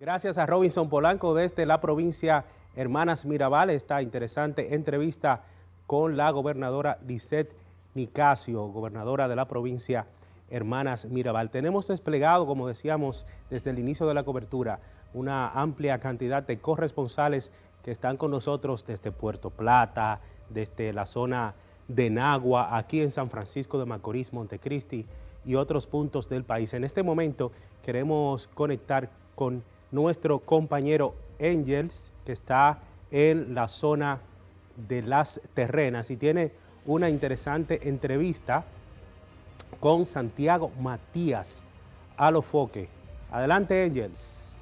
Gracias a Robinson Polanco desde la provincia Hermanas Mirabal, esta interesante entrevista con la gobernadora Lisette Nicasio, gobernadora de la provincia Hermanas Mirabal. Tenemos desplegado, como decíamos desde el inicio de la cobertura, una amplia cantidad de corresponsales que están con nosotros desde Puerto Plata, desde la zona de Nagua, aquí en San Francisco de Macorís, Montecristi y otros puntos del país. En este momento queremos conectar con nuestro compañero Angels, que está en la zona de las terrenas y tiene una interesante entrevista con Santiago Matías Alofoque. Adelante, Angels.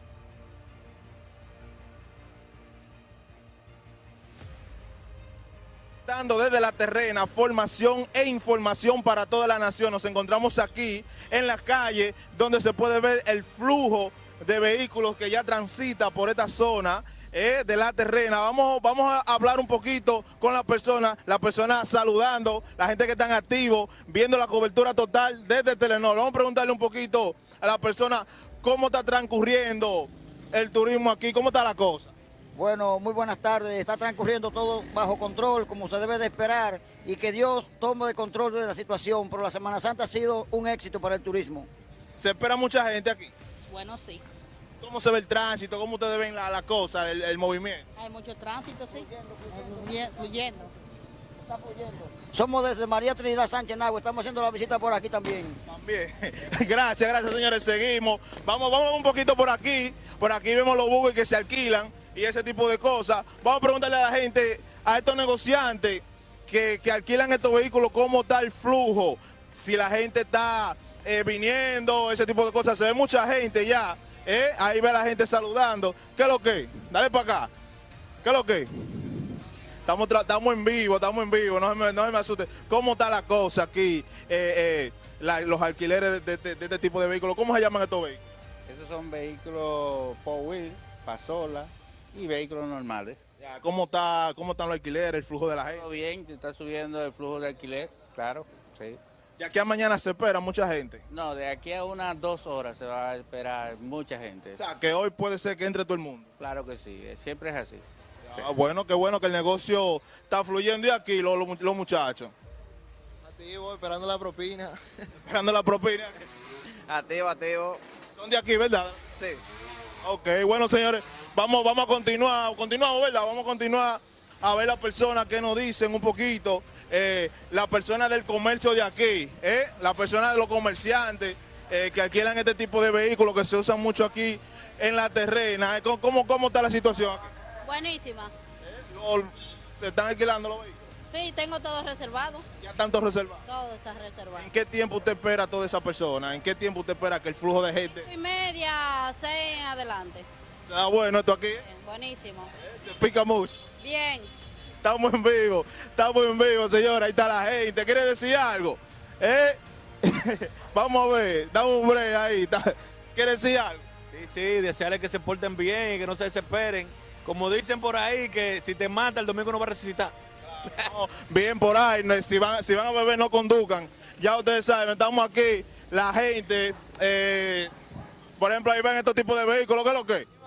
Dando desde la terrena formación e información para toda la nación. Nos encontramos aquí en la calle donde se puede ver el flujo de vehículos que ya transita por esta zona eh, de la terrena. Vamos, vamos a hablar un poquito con la persona, la persona saludando, la gente que están activos, viendo la cobertura total desde Telenor. Vamos a preguntarle un poquito a la persona cómo está transcurriendo el turismo aquí, cómo está la cosa. Bueno, muy buenas tardes. Está transcurriendo todo bajo control, como se debe de esperar, y que Dios tome de control de la situación. Pero la Semana Santa ha sido un éxito para el turismo. ¿Se espera mucha gente aquí? Bueno, sí. ¿Cómo se ve el tránsito? ¿Cómo ustedes ven la, la cosa, el, el, movimiento? Hay mucho tránsito, sí. Fluyendo. Está fluyendo. Somos desde María Trinidad Sánchez Nagua, estamos haciendo la visita por aquí también. También. gracias, gracias señores, seguimos. Vamos, vamos un poquito por aquí. Por aquí vemos los buques que se alquilan y ese tipo de cosas. Vamos a preguntarle a la gente, a estos negociantes que, que alquilan estos vehículos, cómo está el flujo, si la gente está eh, viniendo, ese tipo de cosas. Se ve mucha gente ya, eh, ahí ve a la gente saludando. ¿Qué es lo que? Dale para acá. ¿Qué es lo que? Estamos, estamos en vivo, estamos en vivo, no se me, no me asuste. ¿Cómo está la cosa aquí, eh, la, los alquileres de, de, de, este tipo de vehículos? ¿Cómo se llaman estos vehículos? Esos son vehículos four wheel, pasola y vehículos normales. Ya, ¿cómo, está, ¿Cómo están los alquileres, el flujo de la gente? Todo bien, está subiendo el flujo de alquiler, claro, sí. ¿De aquí a mañana se espera mucha gente? No, de aquí a unas dos horas se va a esperar mucha gente. O sea, que hoy puede ser que entre todo el mundo. Claro que sí, siempre es así. Sí. Ah, bueno, qué bueno que el negocio está fluyendo y aquí los muchachos. Activo, esperando la propina. Esperando la propina. Activo, activo. Son de aquí, ¿verdad? Sí. Ok, bueno señores, vamos, vamos a continuar, continuamos, ¿verdad? Vamos a continuar a ver las personas que nos dicen un poquito, eh, las personas del comercio de aquí, eh, las personas de los comerciantes eh, que alquilan este tipo de vehículos que se usan mucho aquí en la terrena. ¿Cómo, cómo está la situación aquí? Buenísima. ¿Se están alquilando los vehículos? Sí, tengo todo reservado. ¿Ya están todos reservados? Todo está reservado. ¿En qué tiempo usted espera a toda esa persona? ¿En qué tiempo usted espera que el flujo de gente? Y media, seis en adelante. ¿Está bueno esto aquí? Bien, buenísimo. Se pica mucho. Bien. Estamos en vivo, estamos en vivo, señora. Ahí está la gente. ¿Quiere decir algo? ¿Eh? Vamos a ver, dame un break ahí. ¿Quiere decir algo? Sí, sí, desearle que se porten bien y que no se desesperen. Como dicen por ahí, que si te mata el domingo no va a resucitar. No, bien por ahí, si van, si van a beber no conduzcan. Ya ustedes saben, estamos aquí, la gente, eh, por ejemplo, ahí ven estos tipos de vehículos, ¿qué es lo que?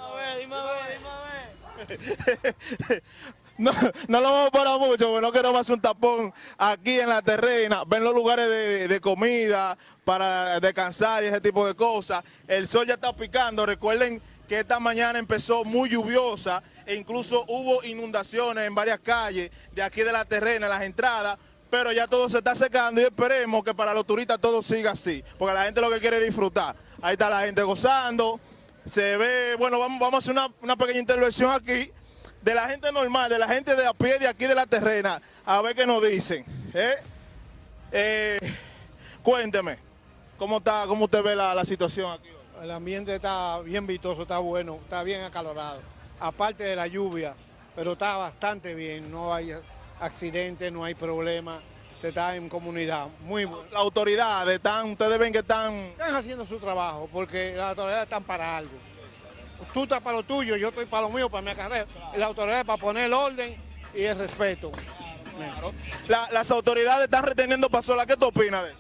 No, no lo vamos a parar mucho, porque no queremos hacer un tapón aquí en la terrena, ven los lugares de, de, comida para descansar y ese tipo de cosas. El sol ya está picando, recuerden que esta mañana empezó muy lluviosa e incluso hubo inundaciones en varias calles de aquí de la terrena, en las entradas, pero ya todo se está secando y esperemos que para los turistas todo siga así, porque la gente lo que quiere es disfrutar. Ahí está la gente gozando, se ve, bueno, vamos, vamos a hacer una, una pequeña intervención aquí de la gente normal, de la gente de a pie de aquí de la terrena, a ver qué nos dicen. ¿eh? Eh, cuénteme, ¿cómo está, cómo usted ve la, la situación aquí? El ambiente está bien vistoso, está bueno, está bien acalorado. Aparte de la lluvia, pero está bastante bien, no hay accidentes, no hay problemas, se está en comunidad, muy bueno. Las autoridades están, ustedes ven que están... Están haciendo su trabajo, porque las autoridades están para algo. Tú estás para lo tuyo, yo estoy para lo mío, para mi carrera. Y las autoridades para poner el orden y el respeto. Claro. La, las autoridades están reteniendo pasola, ¿qué tú opinas de eso?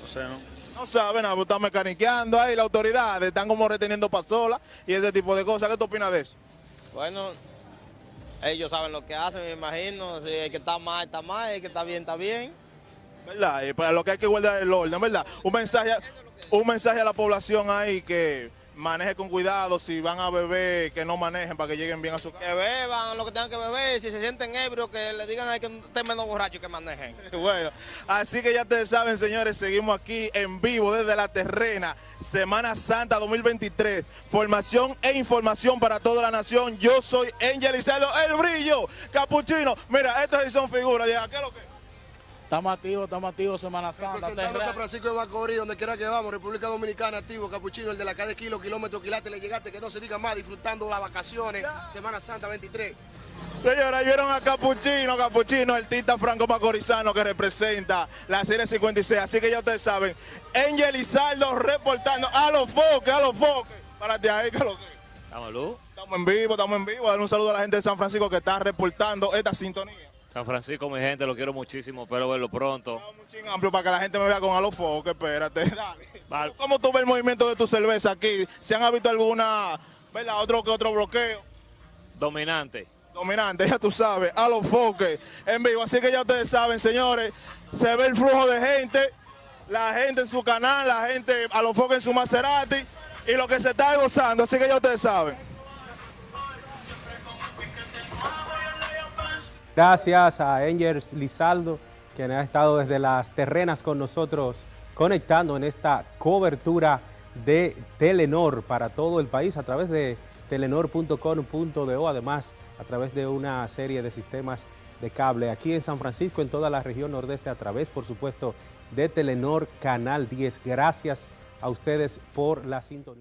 No sé, no. No saben, nada, están mecaniqueando ahí, las autoridades están como reteniendo pasola y ese tipo de cosas. ¿Qué tú opinas de eso? Bueno, ellos saben lo que hacen, me imagino. Si el que está mal, está mal, el que está bien, está bien. ¿Verdad? Y para lo que hay que guardar el orden, ¿verdad? Un mensaje, un mensaje a la población ahí que maneje con cuidado, si van a beber, que no manejen para que lleguen bien a su casa. Que beban lo que tengan que beber, si se sienten ebrios, que le digan a que estén menos borrachos que manejen. Bueno, así que ya ustedes saben, señores, seguimos aquí en vivo desde la terrena, Semana Santa 2023, formación e información para toda la nación. Yo soy Angel Isaldo, el brillo, capuchino. Mira, estos sí son figuras, ¿qué es lo que? Estamos activos, estamos activos, Semana Santa. Representando a San Francisco de Macorís, donde quiera que vamos, República Dominicana, activo, capuchino, el de la cada kilo, kilómetro, quilate, le llegaste, que no se diga más, disfrutando las vacaciones, Semana Santa 23. Señora, vieron a Capuchino, Capuchino, el tita franco macorizano que representa la serie 56. Así que ya ustedes saben, Angel Izaldo reportando a los foques, a los foques. Párate ahí, que lo que. Estamos luz. Estamos en vivo, estamos en vivo. Dar un saludo a la gente de San Francisco que está reportando esta sintonía. San Francisco, mi gente, lo quiero muchísimo, espero verlo pronto. Amplio para que la gente me vea con a los foques, espérate, dale. Vale. ¿Cómo tú ves el movimiento de tu cerveza aquí? ¿Se han visto alguna, verdad, otro que otro bloqueo? Dominante. Dominante, ya tú sabes, a los foques en vivo. Así que ya ustedes saben, señores, se ve el flujo de gente, la gente en su canal, la gente a los foques en su Maserati y lo que se está gozando. Así que ya ustedes saben. Gracias a Angel Lizaldo, quien ha estado desde las terrenas con nosotros, conectando en esta cobertura de Telenor para todo el país a través de telenor.com.do, además a través de una serie de sistemas de cable aquí en San Francisco, en toda la región nordeste, a través, por supuesto, de Telenor Canal 10. Gracias a ustedes por la sintonía.